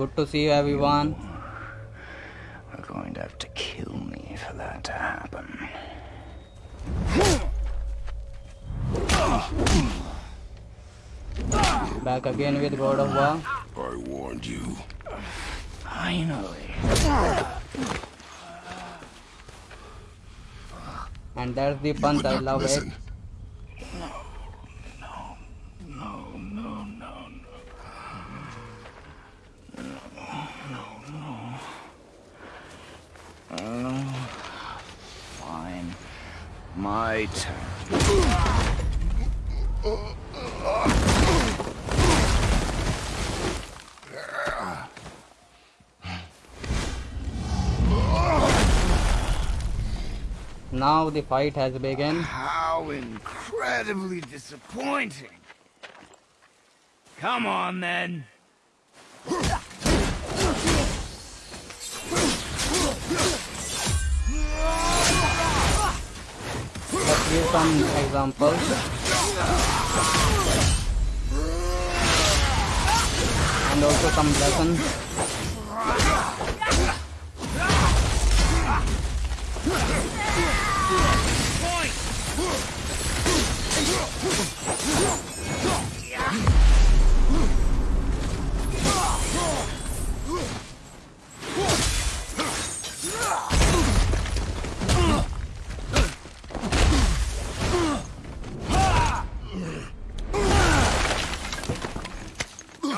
Good to see you, everyone. Are going to have to kill me for that to happen. Back again with God of War. I warned you. Finally. And that's the punch, I love it. Listen, No, no, no, no. No, no, no. Uh, fine. My turn. Now the fight has begun. How incredibly disappointing. Come on, then. Let's give some examples. And also some lessons. Tell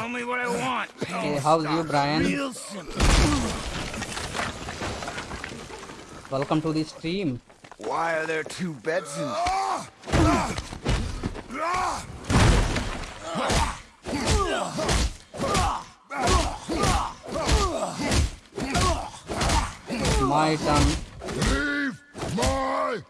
me what I want. Hey, how's you, Brian? Real simple. Welcome to the stream. Why are there two beds in My turn. leave my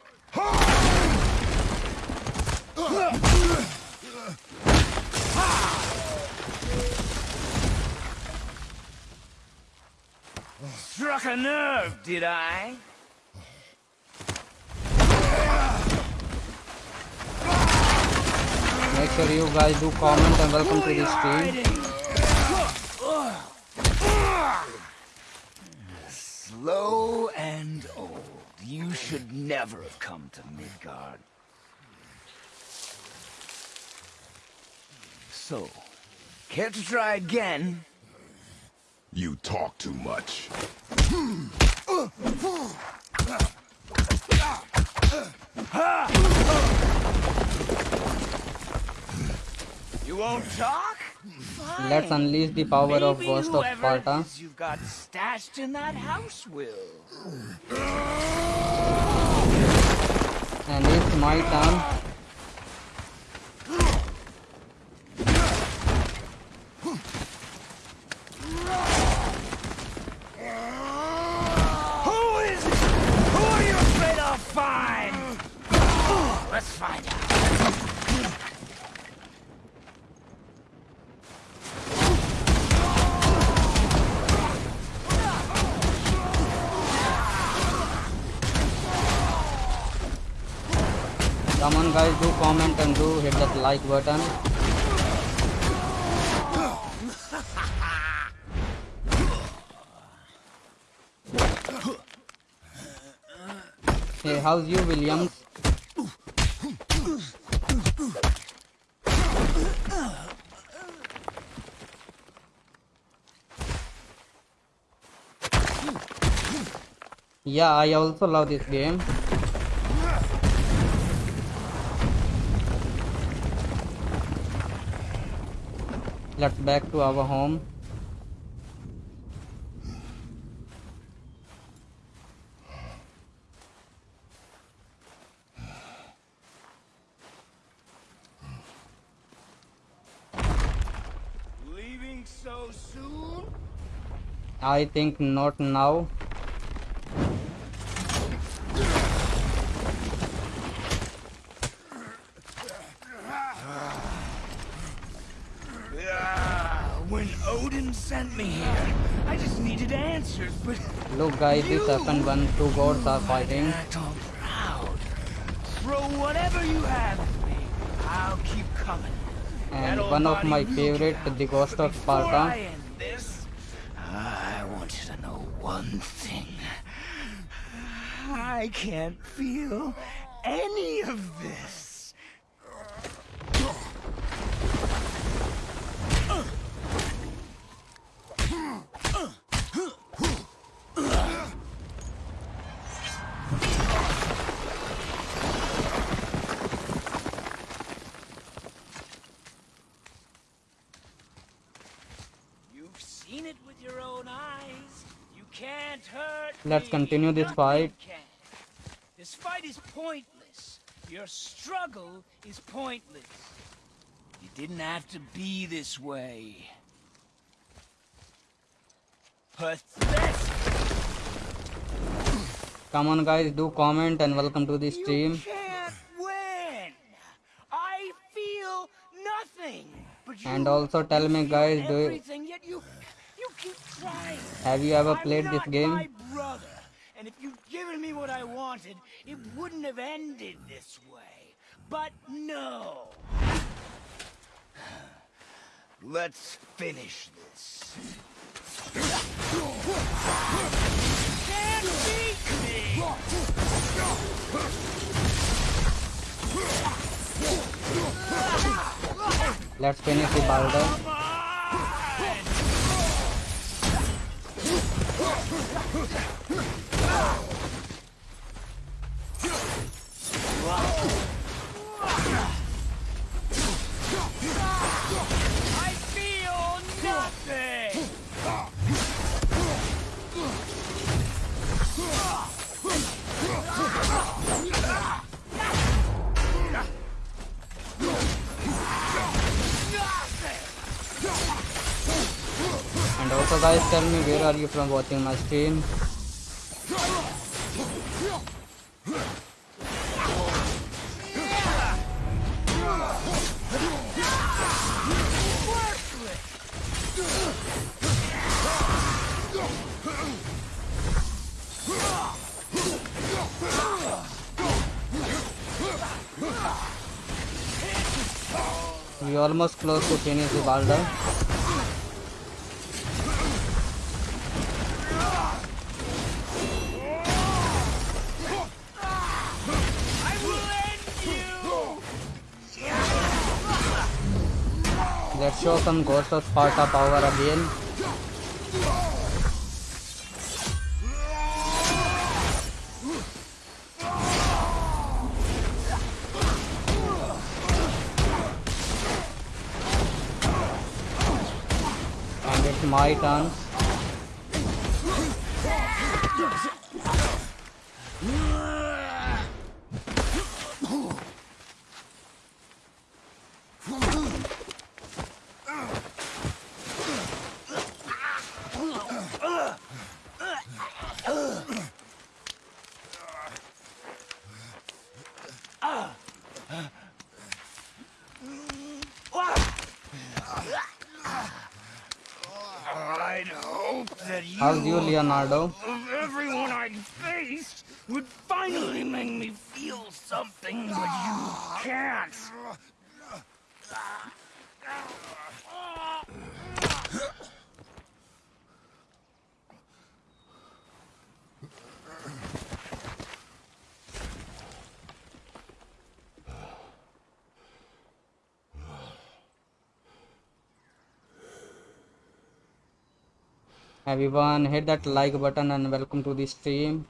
Struck a nerve, did I? Make sure you guys do comment and welcome to the stream. Slow and old. You should never have come to Midgard. So, care to try again? You talk too much. You won't talk? Let's unleash the power of Ghost of Sparta. You've got stashed in that house will. And it's my turn. Come on guys, do comment and do hit that like button. Hey, how's you, Williams? Yeah, I also love this game. Let's back to our home. Leaving so soon? I think not now. Guys, this happened when two gods are fighting. act all proud. Throw whatever you have at me. I'll keep coming. And That one of my favorite, the Ghost of Sparta. I end this, one thing. I can't feel any of this. You've seen it with your own eyes. You can't hurt Let's continue this fight. This fight is pointless. Your struggle is pointless. You didn't have to be this way. Pathetic. Come on, guys, do comment and welcome to the stream. can't win. I feel nothing. But you And also tell me, guys, do you- everything, yet you you keep trying. Have you ever played this game? My brother, and if you'd given me what I wanted, it wouldn't have ended this way. But no. Let's finish this. Can't beat me. Let's finish the Baldur. I Also, guys, tell me where are you from watching my stream. We almost close to finish the Baldur. Show some Ghost of Sparta power again. And it's my turn. I'd hope that you How's you, Leonardo? of everyone I'd faced would finally make me feel something, but you can't. Everyone, hit that like button and welcome to the stream.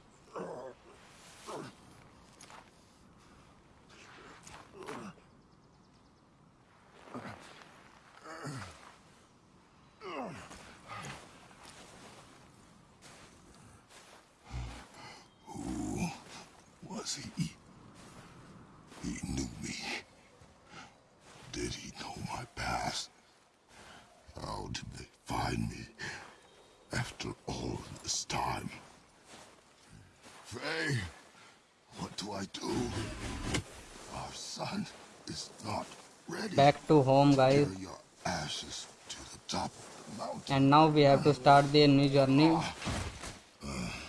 Who Was he knew me. Did he know my past? How did they find me after all this time? Faye, what do I do? Our son is not ready. Back to home, guys. Carry your ashes to the top of the mountain. And now we have to start the new journey. Ah. Uh.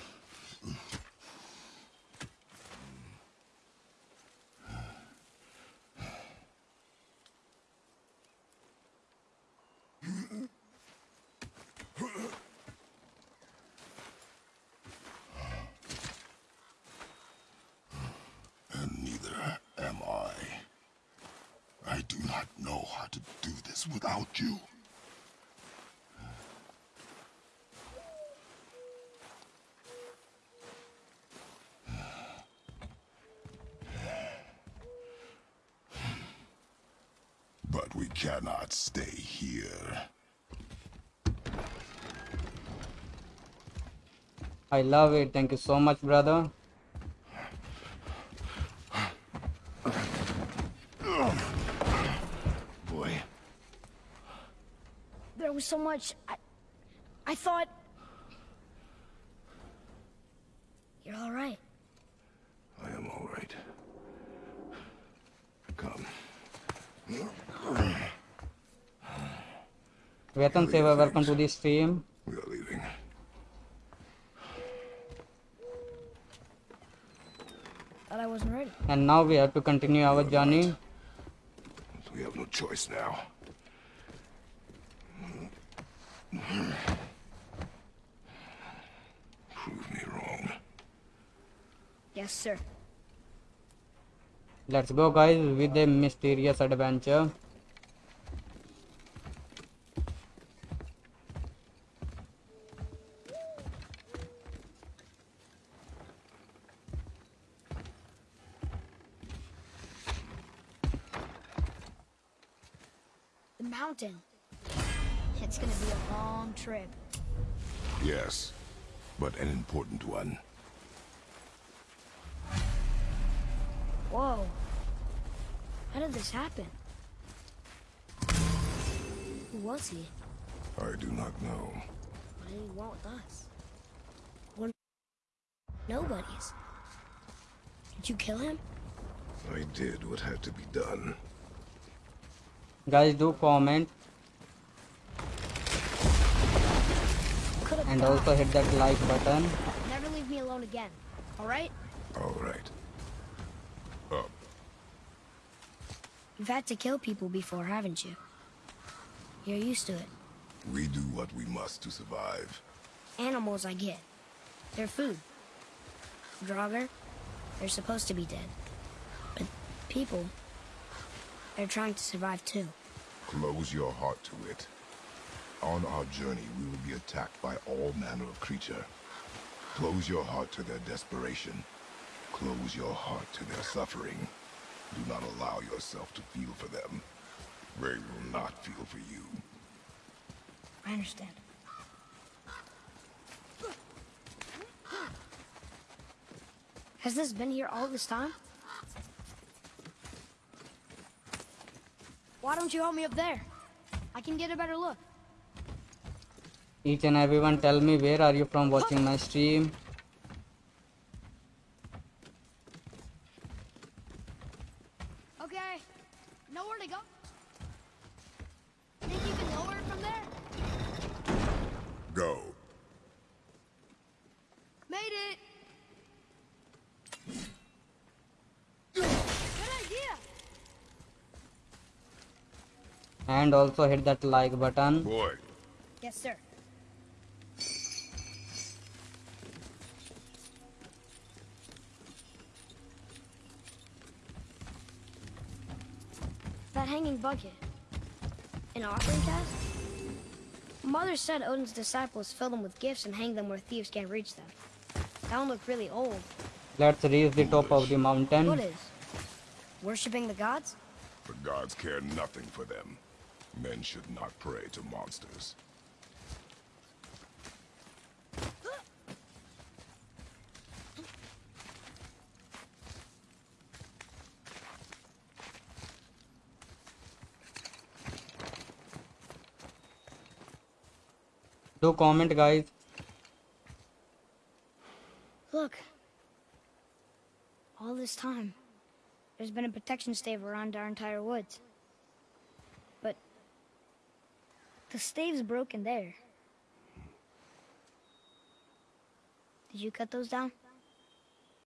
Us without you. But we cannot stay here. I love it. Thank you so much, brother. Boy, There was so much. I, I thought. You're all right. I am all right. Come. Vetan Seva, welcome to the stream. We are leaving. Thought I wasn't ready. And now we have to continue our journey. We have no choice now. Prove me wrong. Yes, sir. Let's go, guys, with a mysterious adventure. The mountain. It's gonna be a long trip. Yes, but an important one. Whoa. How did this happen? Who was he? I do not know. What did he want with us? We're nobodies. Did you kill him? I did what had to be done. Guys, do comment and also hit that like button. Never leave me alone again. All right? All right. Up. You've had to kill people before, haven't you? You're used to it. We do what we must to survive. Animals, I get. They're food. Draugr, they're supposed to be dead. But people, they're trying to survive too. Close your heart to it. On our journey, we will be attacked by all manner of creature. Close your heart to their desperation. Close your heart to their suffering. Do not allow yourself to feel for them. They will not feel for you. I understand. Has this been here all this time? Why don't you help me up there? I can get a better look. Each and everyone tell me where are you from watching my stream. Okay. Nowhere to go? Think you can lower from there? Go. Made it! Good idea! And also hit that like button. Boy, Yes, sir. That hanging bucket. An offering cast? Mother said Odin's disciples fill them with gifts and hang them where thieves can't reach them. That one looked really old. Let's reach the top of the mountain. What is? Worshipping the gods? the gods care nothing for them. Men should not pray to monsters. Do comment, guys. Look. All this time, there's been a protection stave around our entire woods. But the stave's broken there. Did you cut those down?